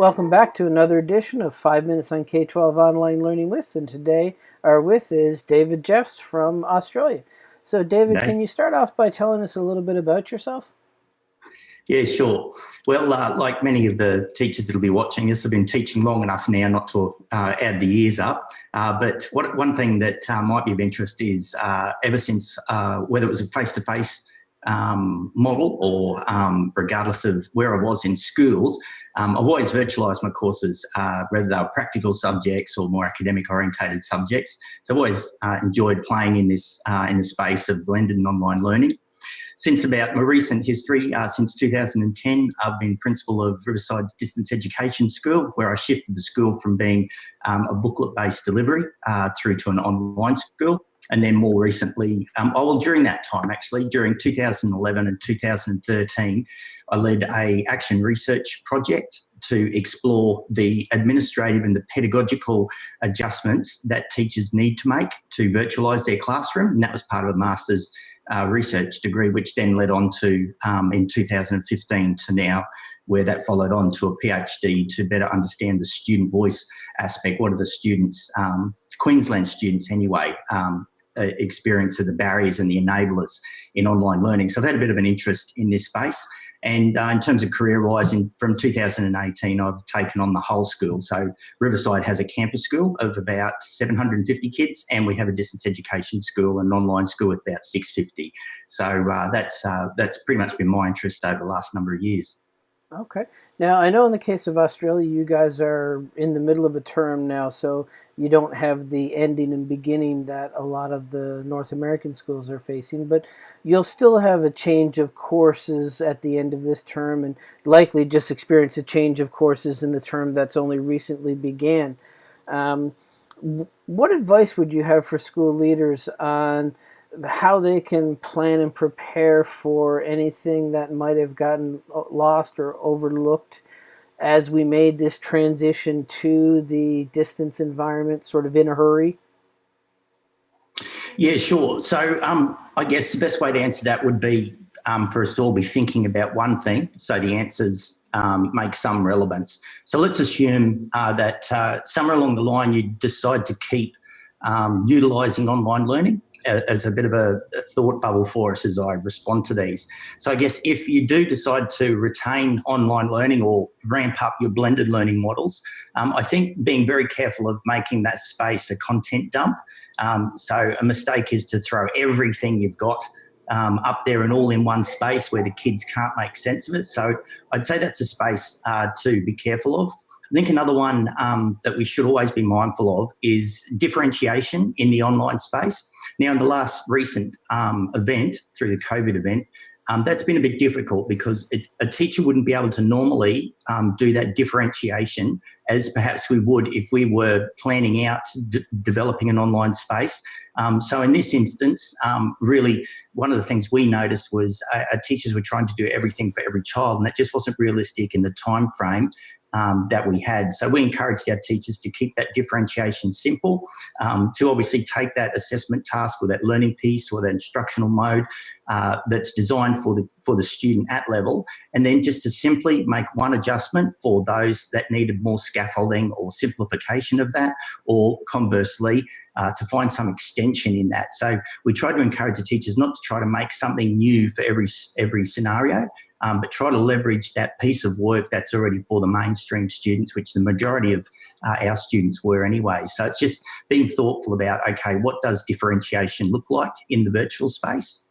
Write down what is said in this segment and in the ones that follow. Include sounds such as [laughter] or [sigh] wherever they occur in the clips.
Welcome back to another edition of 5 Minutes on K-12 Online Learning With, and today our with is David Jeffs from Australia. So David, can you start off by telling us a little bit about yourself? Yeah, sure. Well, uh, like many of the teachers that'll be watching this, I've been teaching long enough now not to uh, add the years up. Uh, but what, one thing that uh, might be of interest is uh, ever since, uh, whether it was a face-to-face um, model or um, regardless of where I was in schools, um, I've always virtualised my courses, uh, whether they were practical subjects or more academic orientated subjects. So I've always uh, enjoyed playing in this, uh, in the space of blended and online learning. Since about my recent history, uh, since 2010, I've been principal of Riverside's Distance Education School, where I shifted the school from being um, a booklet-based delivery uh, through to an online school. And then more recently, um, oh, well, during that time, actually, during 2011 and 2013, I led a action research project to explore the administrative and the pedagogical adjustments that teachers need to make to virtualise their classroom. And that was part of a master's uh, research degree, which then led on to, um, in 2015 to now, where that followed on to a PhD to better understand the student voice aspect. What are the students, um, Queensland students anyway, um, experience of the barriers and the enablers in online learning. So I've had a bit of an interest in this space. And uh, in terms of career-wise, from 2018, I've taken on the whole school. So Riverside has a campus school of about 750 kids, and we have a distance education school, an online school with about 650. So uh, that's uh, that's pretty much been my interest over the last number of years. Okay. Now, I know in the case of Australia, you guys are in the middle of a term now, so you don't have the ending and beginning that a lot of the North American schools are facing, but you'll still have a change of courses at the end of this term and likely just experience a change of courses in the term that's only recently began. Um, what advice would you have for school leaders on how they can plan and prepare for anything that might have gotten lost or overlooked as we made this transition to the distance environment sort of in a hurry? Yeah, sure. So um, I guess the best way to answer that would be um, for us to all be thinking about one thing. So the answers um, make some relevance. So let's assume uh, that uh, somewhere along the line you decide to keep um, utilising online learning as a bit of a, thought bubble for us as I respond to these. So I guess if you do decide to retain online learning or ramp up your blended learning models, um, I think being very careful of making that space a content dump. Um, so a mistake is to throw everything you've got um, up there and all in one space where the kids can't make sense of it. So I'd say that's a space uh, to be careful of. I think another one um, that we should always be mindful of is differentiation in the online space. Now, in the last recent um, event, through the COVID event, um, that's been a bit difficult because it, a teacher wouldn't be able to normally um, do that differentiation as perhaps we would if we were planning out developing an online space. Um, so in this instance, um, really one of the things we noticed was uh, teachers were trying to do everything for every child and that just wasn't realistic in the time frame um, that we had. So we encouraged our teachers to keep that differentiation simple, um, to obviously take that assessment task or that learning piece or that instructional mode uh, that's designed for the, for the student at level, and then just to simply make one adjustment for those that needed more scaffolding or simplification of that, or conversely, uh, to find some extension in that. So we try to encourage the teachers not to try to make something new for every, every scenario, um, but try to leverage that piece of work that's already for the mainstream students, which the majority of uh, our students were anyway. So it's just being thoughtful about, okay, what does differentiation look like in the virtual space?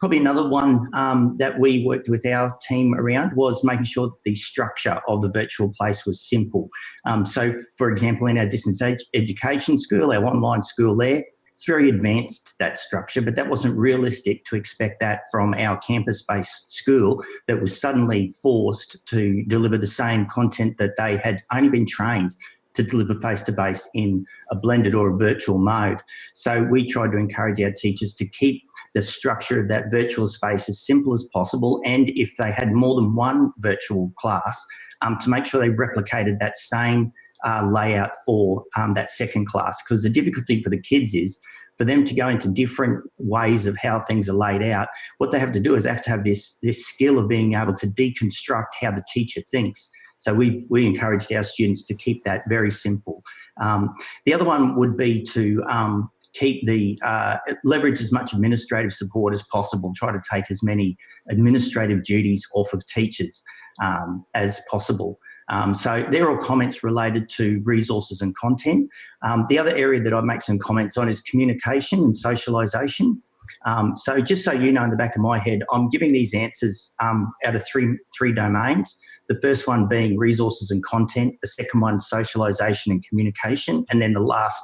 Probably another one um, that we worked with our team around was making sure that the structure of the virtual place was simple. Um, so, for example, in our distance ed education school, our online school there, it's very advanced, that structure, but that wasn't realistic to expect that from our campus-based school that was suddenly forced to deliver the same content that they had only been trained to deliver face-to-face -face in a blended or a virtual mode. So we tried to encourage our teachers to keep the structure of that virtual space as simple as possible. And if they had more than one virtual class, um, to make sure they replicated that same uh, layout for um, that second class because the difficulty for the kids is for them to go into different ways of how things are laid out, what they have to do is they have to have this, this skill of being able to deconstruct how the teacher thinks. So we we encouraged our students to keep that very simple. Um, the other one would be to um, keep the uh, leverage as much administrative support as possible. Try to take as many administrative duties off of teachers um, as possible. Um, so they're all comments related to resources and content. Um, the other area that I make some comments on is communication and socialisation. Um, so just so you know in the back of my head, I'm giving these answers um, out of three, three domains. The first one being resources and content, the second one socialisation and communication, and then the last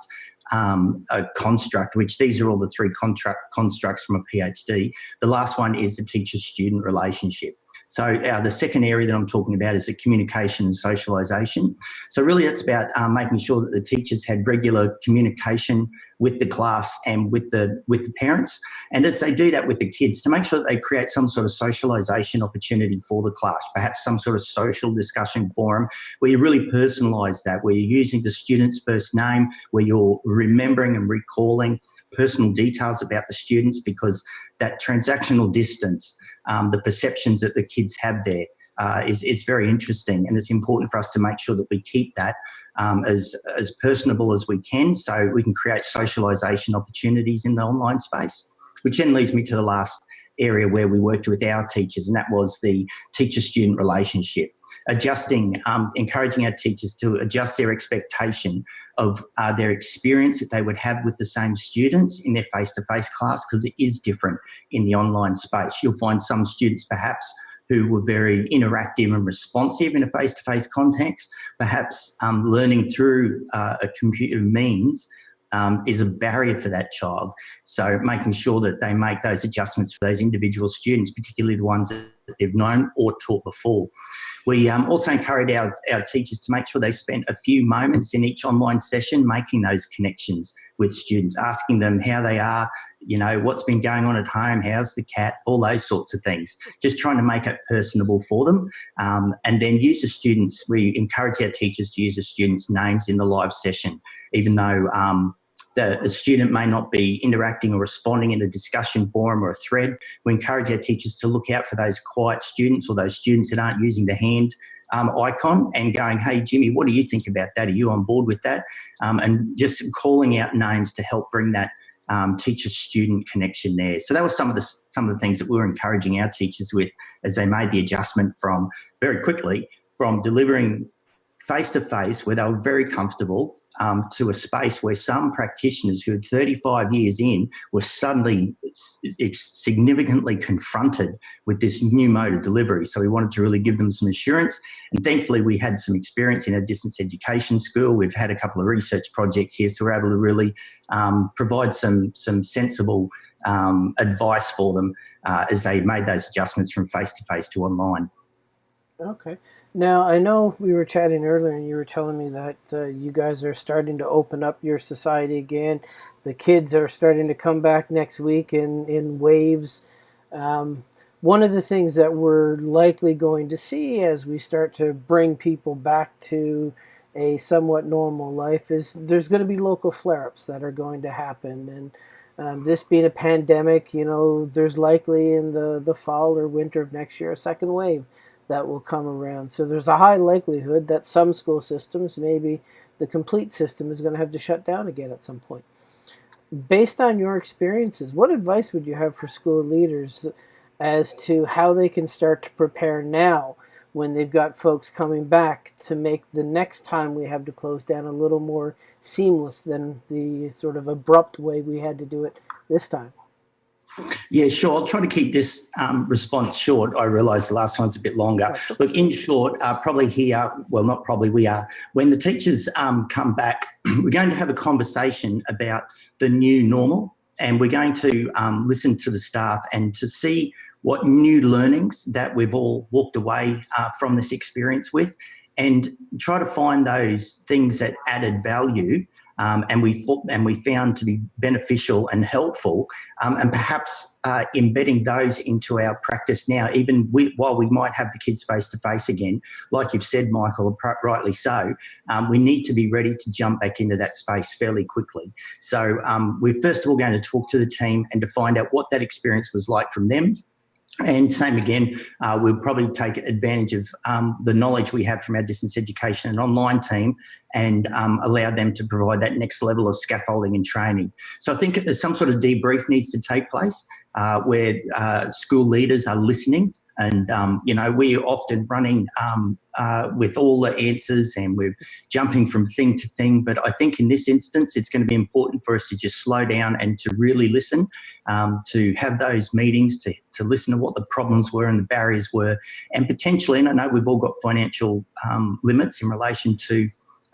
um, a construct, which these are all the three constructs from a PhD. The last one is the teacher-student relationship. So uh, the second area that I'm talking about is the communication and socialisation. So really it's about um, making sure that the teachers had regular communication with the class and with the with the parents. And as they do that with the kids, to make sure that they create some sort of socialisation opportunity for the class, perhaps some sort of social discussion forum where you really personalise that, where you're using the student's first name, where you're remembering and recalling personal details about the students because that transactional distance, um, the perceptions that the kids have there uh, is is very interesting and it's important for us to make sure that we keep that um, as, as personable as we can so we can create socialisation opportunities in the online space, which then leads me to the last area where we worked with our teachers, and that was the teacher-student relationship. Adjusting, um, encouraging our teachers to adjust their expectation of uh, their experience that they would have with the same students in their face-to-face -face class, because it is different in the online space. You'll find some students perhaps who were very interactive and responsive in a face-to-face -face context, perhaps um, learning through uh, a computer means um, is a barrier for that child. So making sure that they make those adjustments for those individual students, particularly the ones that they've known or taught before. We um, also encourage our, our teachers to make sure they spend a few moments in each online session making those connections with students, asking them how they are, you know, what's been going on at home, how's the cat, all those sorts of things. Just trying to make it personable for them. Um, and then use the students, we encourage our teachers to use the students' names in the live session, even though um, the, the, student may not be interacting or responding in a discussion forum or a thread. We encourage our teachers to look out for those quiet students or those students that aren't using the hand um, icon and going, hey, Jimmy, what do you think about that? Are you on board with that? Um, and just calling out names to help bring that um, teacher-student connection there. So that was some of the some of the things that we were encouraging our teachers with as they made the adjustment from very quickly from delivering face-to-face -face, where they were very comfortable um, to a space where some practitioners who had 35 years in were suddenly significantly confronted with this new mode of delivery. So we wanted to really give them some assurance. And thankfully, we had some experience in a distance education school. We've had a couple of research projects here, so we're able to really um, provide some, some sensible um, advice for them uh, as they made those adjustments from face-to-face -to, -face to online. Okay. Now, I know we were chatting earlier and you were telling me that uh, you guys are starting to open up your society again. The kids are starting to come back next week in, in waves. Um, one of the things that we're likely going to see as we start to bring people back to a somewhat normal life is there's going to be local flare-ups that are going to happen. And um, this being a pandemic, you know, there's likely in the, the fall or winter of next year a second wave that will come around. So there's a high likelihood that some school systems, maybe the complete system, is going to have to shut down again at some point. Based on your experiences, what advice would you have for school leaders as to how they can start to prepare now when they've got folks coming back to make the next time we have to close down a little more seamless than the sort of abrupt way we had to do it this time? Yeah, sure. I'll try to keep this um, response short. I realise the last time was a bit longer. Look, in short, uh, probably here, well, not probably, we are. When the teachers um, come back, [clears throat] we're going to have a conversation about the new normal and we're going to um, listen to the staff and to see what new learnings that we've all walked away uh, from this experience with and try to find those things that added value um, and we and we found to be beneficial and helpful, um, and perhaps uh, embedding those into our practice now, even we, while we might have the kids face to face again, like you've said, Michael, rightly so, um, we need to be ready to jump back into that space fairly quickly. So um, we're first of all going to talk to the team and to find out what that experience was like from them And same again, uh, we'll probably take advantage of um, the knowledge we have from our distance education and online team and um, allow them to provide that next level of scaffolding and training. So I think some sort of debrief needs to take place uh, where uh, school leaders are listening and, um, you know, we're often running um, uh, with all the answers and we're jumping from thing to thing. But I think in this instance, it's going to be important for us to just slow down and to really listen, um, to have those meetings, to, to listen to what the problems were and the barriers were. And potentially, and I know we've all got financial um, limits in relation to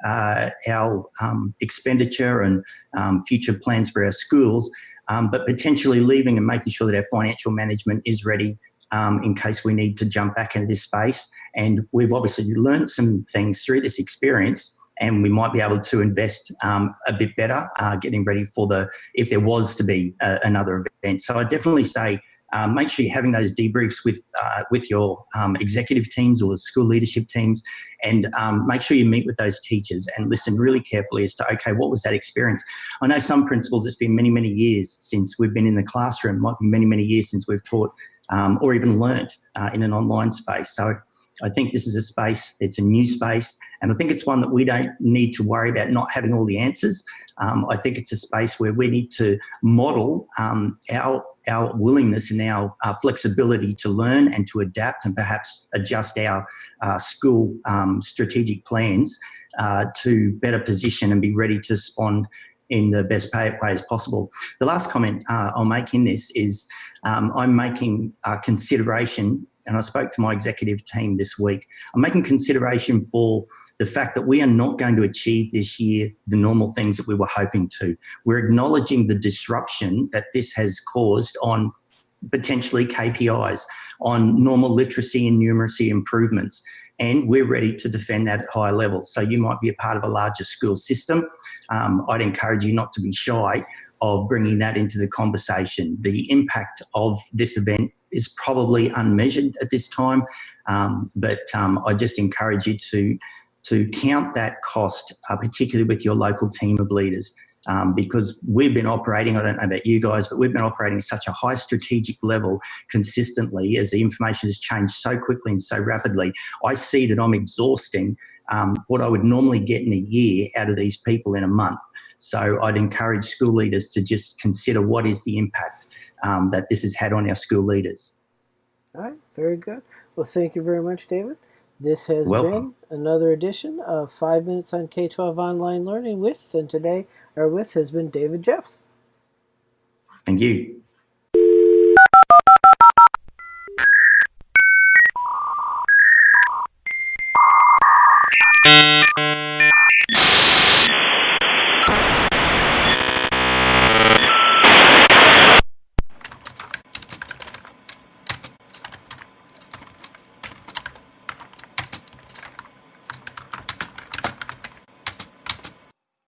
uh, our um, expenditure and um, future plans for our schools, um, but potentially leaving and making sure that our financial management is ready um, in case we need to jump back into this space. And we've obviously learned some things through this experience and we might be able to invest um, a bit better, uh, getting ready for the, if there was to be a, another event. So I definitely say, um, make sure you're having those debriefs with uh, with your um, executive teams or school leadership teams, and um, make sure you meet with those teachers and listen really carefully as to okay, what was that experience? I know some principals. It's been many many years since we've been in the classroom. Might be many many years since we've taught um, or even learnt uh, in an online space. So I think this is a space, it's a new space, and I think it's one that we don't need to worry about not having all the answers. Um, I think it's a space where we need to model um, our, our willingness and our uh, flexibility to learn and to adapt and perhaps adjust our uh, school um, strategic plans uh, to better position and be ready to respond in the best way as possible. The last comment uh, I'll make in this is um, I'm making a consideration, and I spoke to my executive team this week, I'm making consideration for the fact that we are not going to achieve this year the normal things that we were hoping to. We're acknowledging the disruption that this has caused on potentially KPIs, on normal literacy and numeracy improvements and we're ready to defend that at higher levels. So you might be a part of a larger school system. Um, I'd encourage you not to be shy of bringing that into the conversation. The impact of this event is probably unmeasured at this time, um, but um, I just encourage you to to count that cost, uh, particularly with your local team of leaders um, because we've been operating, I don't know about you guys, but we've been operating at such a high strategic level consistently as the information has changed so quickly and so rapidly. I see that I'm exhausting um, what I would normally get in a year out of these people in a month. So I'd encourage school leaders to just consider what is the impact um, that this has had on our school leaders. All right, very good. Well, thank you very much, David. This has Welcome. been another edition of 5 Minutes on K-12 Online Learning with, and today our with has been David Jeffs. Thank you.